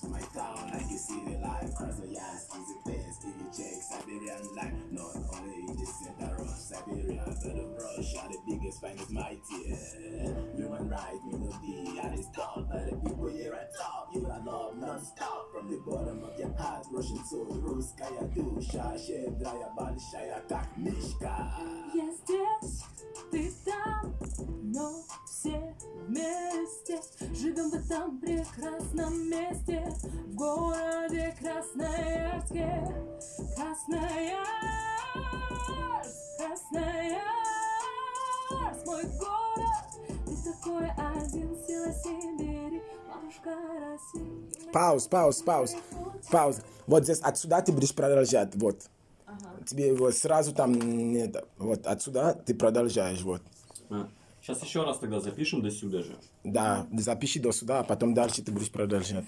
to my town like you see the life. Cross the yas, easy place, give you check, Siberian life. Not only in the center of Siberia, but the Russia, the biggest, finest, mighty. Human right, melody, and it's taught by the people here at top. You are love non-stop from the bottom of your heart. Russian soul, русская душа, щедрая, большая, как мишка. Я здесь, ты там, но все вместе Живем в Этом прекрасном месте В городе Красноярске Красноярск, Красноярск Мой город, ты такой один Сила Сибири, матушка России Пауз, пауз, пауз, пауз. Вот здесь отсюда ты будешь продолжать, вот. Тебе вот сразу там, нет, вот отсюда ты продолжаешь, вот. Сейчас еще раз тогда запишем до сюда же. Да, запиши до сюда, а потом дальше ты будешь продолжать.